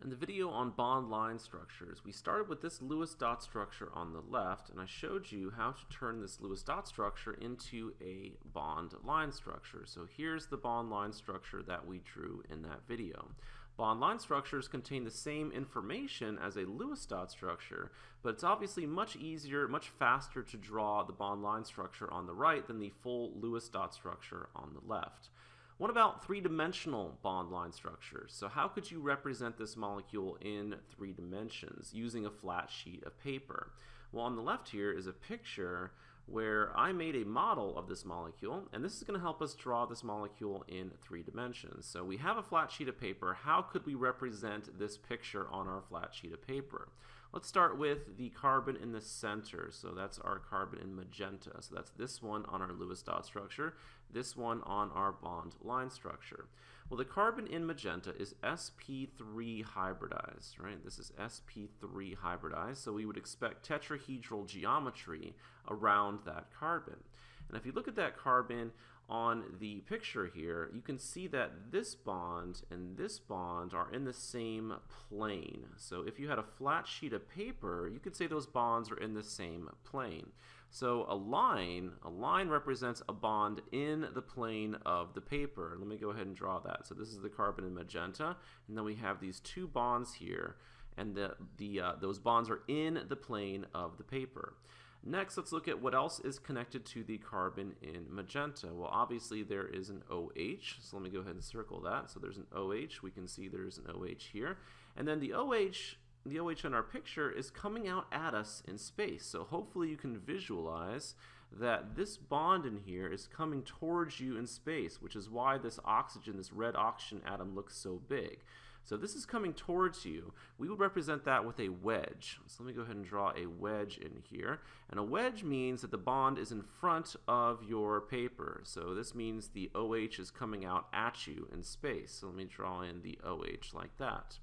In the video on bond line structures, we started with this Lewis dot structure on the left, and I showed you how to turn this Lewis dot structure into a bond line structure. So here's the bond line structure that we drew in that video. Bond line structures contain the same information as a Lewis dot structure, but it's obviously much easier, much faster to draw the bond line structure on the right than the full Lewis dot structure on the left. What about three-dimensional bond line structures? So how could you represent this molecule in three dimensions using a flat sheet of paper? Well, on the left here is a picture where I made a model of this molecule, and this is going to help us draw this molecule in three dimensions. So we have a flat sheet of paper. How could we represent this picture on our flat sheet of paper? Let's start with the carbon in the center. So that's our carbon in magenta. So that's this one on our Lewis dot structure, this one on our bond line structure. Well, the carbon in magenta is sp3 hybridized, right? This is sp3 hybridized, so we would expect tetrahedral geometry around that carbon. And if you look at that carbon on the picture here, you can see that this bond and this bond are in the same plane. So if you had a flat sheet of paper, you could say those bonds are in the same plane. So a line, a line represents a bond in the plane of the paper. Let me go ahead and draw that. So this is the carbon in magenta, and then we have these two bonds here, and the, the, uh, those bonds are in the plane of the paper. Next, let's look at what else is connected to the carbon in magenta. Well, obviously there is an OH, so let me go ahead and circle that. So there's an OH, we can see there's an OH here. And then the OH, the OH in our picture is coming out at us in space. So hopefully you can visualize that this bond in here is coming towards you in space, which is why this oxygen, this red oxygen atom looks so big. So this is coming towards you. We would represent that with a wedge. So let me go ahead and draw a wedge in here. And a wedge means that the bond is in front of your paper. So this means the OH is coming out at you in space. So let me draw in the OH like that.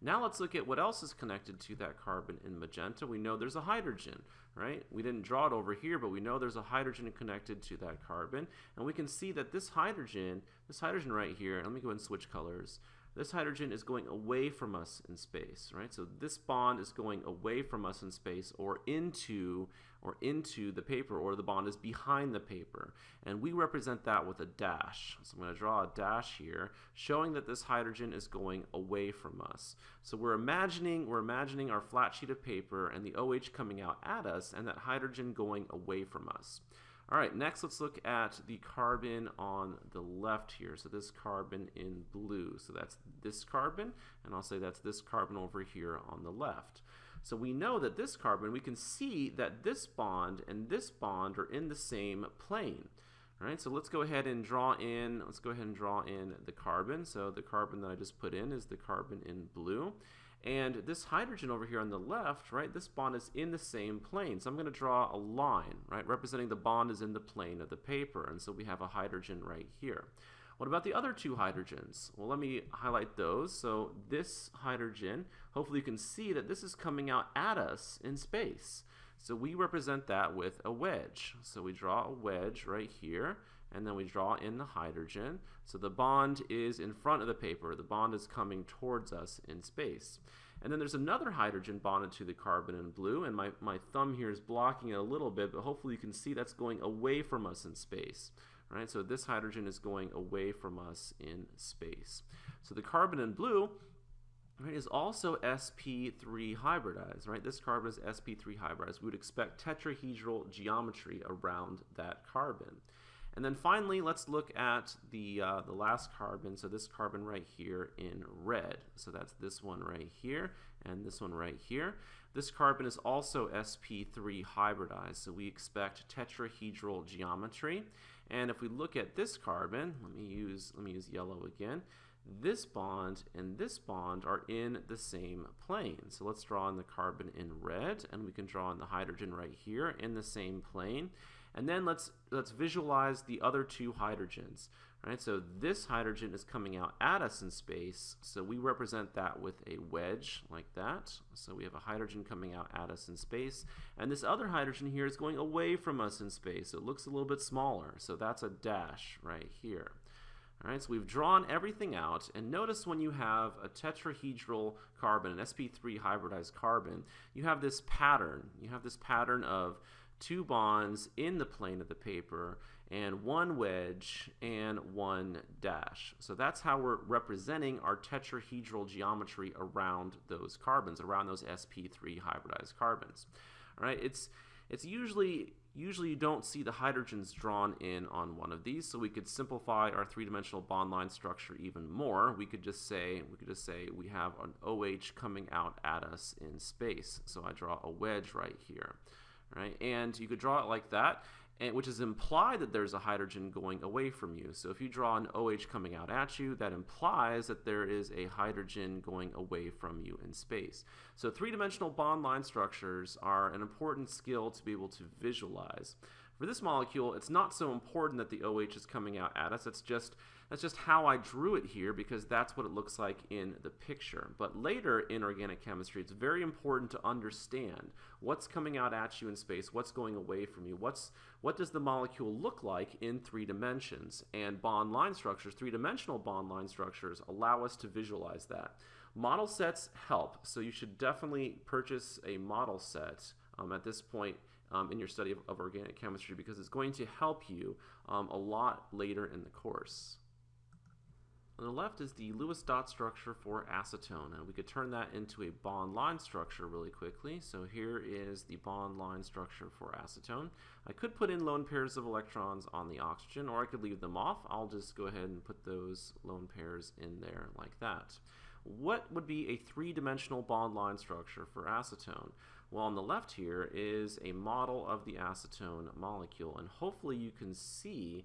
Now let's look at what else is connected to that carbon in magenta. We know there's a hydrogen, right? We didn't draw it over here, but we know there's a hydrogen connected to that carbon. And we can see that this hydrogen, this hydrogen right here, let me go and switch colors this hydrogen is going away from us in space, right? So this bond is going away from us in space or into or into the paper or the bond is behind the paper. And we represent that with a dash. So I'm going to draw a dash here showing that this hydrogen is going away from us. So we're imagining we're imagining our flat sheet of paper and the OH coming out at us and that hydrogen going away from us. All right, next let's look at the carbon on the left here. So this carbon in blue. So that's this carbon, and I'll say that's this carbon over here on the left. So we know that this carbon, we can see that this bond and this bond are in the same plane. All right, so let's go ahead and draw in, let's go ahead and draw in the carbon. So the carbon that I just put in is the carbon in blue. And this hydrogen over here on the left, right, this bond is in the same plane. So I'm going to draw a line, right, representing the bond is in the plane of the paper. And so we have a hydrogen right here. What about the other two hydrogens? Well, let me highlight those. So this hydrogen, hopefully you can see that this is coming out at us in space. So we represent that with a wedge. So we draw a wedge right here and then we draw in the hydrogen. So the bond is in front of the paper. The bond is coming towards us in space. And then there's another hydrogen bonded to the carbon in blue, and my, my thumb here is blocking it a little bit, but hopefully you can see that's going away from us in space. Right, so this hydrogen is going away from us in space. So the carbon in blue right, is also sp3 hybridized. Right, this carbon is sp3 hybridized. We would expect tetrahedral geometry around that carbon. And then finally, let's look at the, uh, the last carbon, so this carbon right here in red. So that's this one right here and this one right here. This carbon is also sp3 hybridized, so we expect tetrahedral geometry. And if we look at this carbon, let me use, let me use yellow again, this bond and this bond are in the same plane. So let's draw in the carbon in red, and we can draw in the hydrogen right here in the same plane. And then let's, let's visualize the other two hydrogens. Right? So this hydrogen is coming out at us in space, so we represent that with a wedge like that. So we have a hydrogen coming out at us in space, and this other hydrogen here is going away from us in space. It looks a little bit smaller, so that's a dash right here. All right, so we've drawn everything out, and notice when you have a tetrahedral carbon, an sp3 hybridized carbon, you have this pattern. You have this pattern of two bonds in the plane of the paper, and one wedge and one dash. So that's how we're representing our tetrahedral geometry around those carbons, around those sp3 hybridized carbons. All right, it's it's usually usually you don't see the hydrogens drawn in on one of these, so we could simplify our three-dimensional bond line structure even more. We could just say we could just say we have an OH coming out at us in space. So I draw a wedge right here, right? And you could draw it like that and, which is implied that there's a hydrogen going away from you. So if you draw an OH coming out at you, that implies that there is a hydrogen going away from you in space. So three-dimensional bond line structures are an important skill to be able to visualize. For this molecule, it's not so important that the OH is coming out at us. It's just that's just how I drew it here because that's what it looks like in the picture. But later in organic chemistry, it's very important to understand what's coming out at you in space, what's going away from you, what's what does the molecule look like in three dimensions. And bond line structures, three-dimensional bond line structures, allow us to visualize that. Model sets help, so you should definitely purchase a model set um, at this point um, in your study of, of, organic chemistry because it's going to help you um, a lot later in the course. On the left is the Lewis dot structure for acetone, and we could turn that into a bond line structure really quickly. So here is the bond line structure for acetone. I could put in lone pairs of electrons on the oxygen, or I could leave them off. I'll just go ahead and put those lone pairs in there like that. What would be a three-dimensional bond line structure for acetone? Well, on the left here is a model of the acetone molecule, and hopefully you can see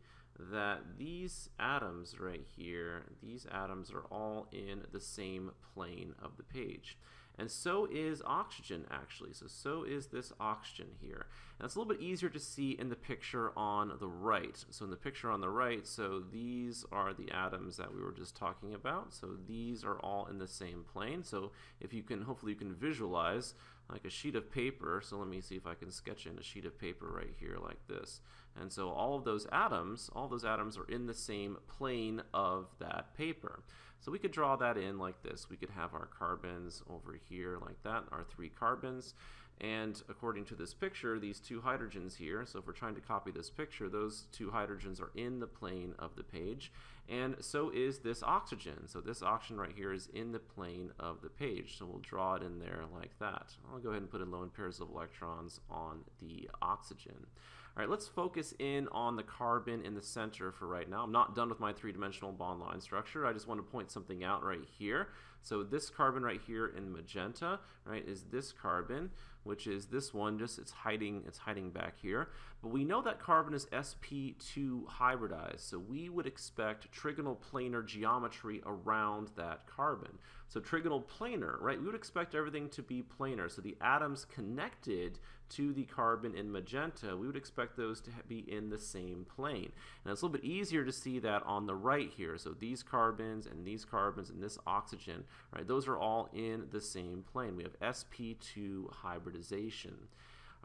that these atoms right here, these atoms are all in the same plane of the page. And so is oxygen actually. So, so is this oxygen here. It's a little bit easier to see in the picture on the right. So in the picture on the right, so these are the atoms that we were just talking about. So these are all in the same plane. So if you can, hopefully you can visualize like a sheet of paper. So let me see if I can sketch in a sheet of paper right here like this. And so all of those atoms, all those atoms are in the same plane of that paper. So we could draw that in like this. We could have our carbons over here like that, our three carbons. And according to this picture, these two hydrogens here, so if we're trying to copy this picture, those two hydrogens are in the plane of the page. And so is this oxygen. So this oxygen right here is in the plane of the page. So we'll draw it in there like that. I'll go ahead and put in lone pairs of electrons on the oxygen. All right, let's focus in on the carbon in the center for right now. I'm not done with my three-dimensional bond line structure. I just want to point something out right here. So this carbon right here in magenta, right, is this carbon, which is this one, just it's hiding, it's hiding back here. But we know that carbon is sp2 hybridized, so we would expect trigonal planar geometry around that carbon. So trigonal planar, right, we would expect everything to be planar. So the atoms connected to the carbon in magenta, we would expect those to be in the same plane. And it's a little bit easier to see that on the right here. So these carbons and these carbons and this oxygen, right, those are all in the same plane. We have sp2 hybridization.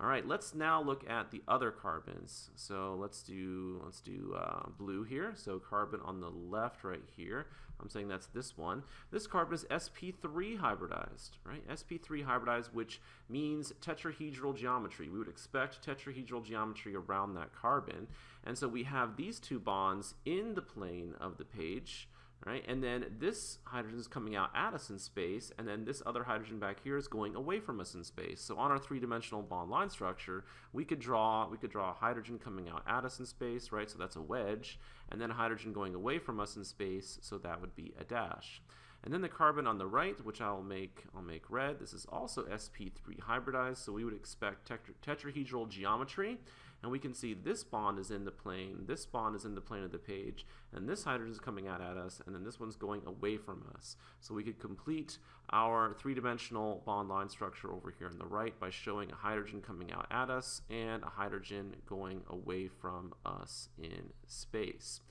All right, let's now look at the other carbons. So let's do let's do uh, blue here. So carbon on the left right here. I'm saying that's this one. This carbon is sp3 hybridized, right? sp3 hybridized, which means tetrahedral geometry. We would expect tetrahedral geometry around that carbon. And so we have these two bonds in the plane of the page right? And then this hydrogen is coming out at us in space, and then this other hydrogen back here is going away from us in space. So on our three-dimensional bond line structure, we could draw we could draw a hydrogen coming out at us in space, right? So that's a wedge, and then a hydrogen going away from us in space, so that would be a dash. And then the carbon on the right, which I'll make I'll make red. This is also sp3 hybridized, so we would expect tetrahedral geometry. And we can see this bond is in the plane, this bond is in the plane of the page, and this hydrogen is coming out at us, and then this one's going away from us. So we could complete our three-dimensional bond line structure over here on the right by showing a hydrogen coming out at us and a hydrogen going away from us in space.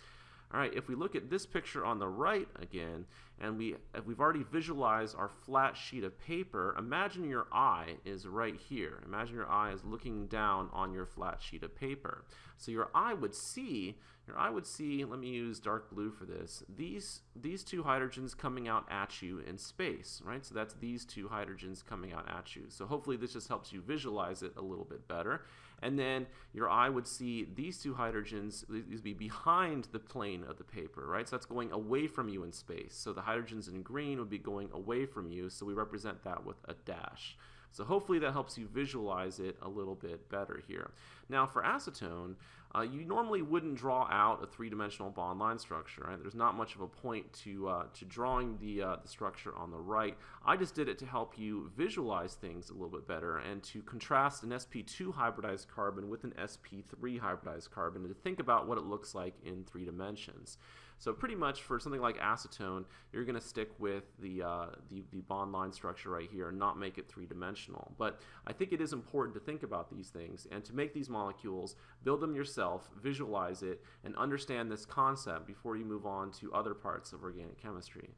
All right, if we look at this picture on the right again, and we, we've already visualized our flat sheet of paper, imagine your eye is right here. Imagine your eye is looking down on your flat sheet of paper. So your eye would see, your eye would see, let me use dark blue for this, these, these two hydrogens coming out at you in space, right? So that's these two hydrogens coming out at you. So hopefully this just helps you visualize it a little bit better. And then your eye would see these two hydrogens, these be behind the plane of the paper, right? So that's going away from you in space. So the hydrogens in green would be going away from you, so we represent that with a dash. So hopefully that helps you visualize it a little bit better here. Now for acetone, uh, you normally wouldn't draw out a three-dimensional bond line structure. Right? There's not much of a point to, uh, to drawing the, uh, the structure on the right. I just did it to help you visualize things a little bit better and to contrast an sp2 hybridized carbon with an sp3 hybridized carbon and to think about what it looks like in three dimensions. So pretty much for something like acetone, you're going to stick with the, uh, the, the bond line structure right here and not make it three-dimensional. But I think it is important to think about these things and to make these molecules, build them yourself, visualize it, and understand this concept before you move on to other parts of organic chemistry.